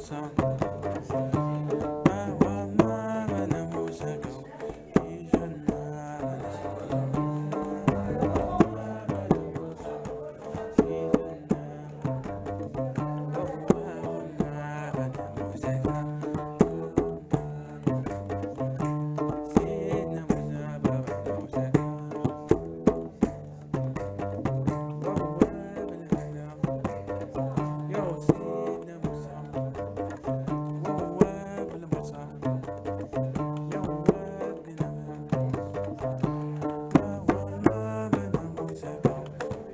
coração.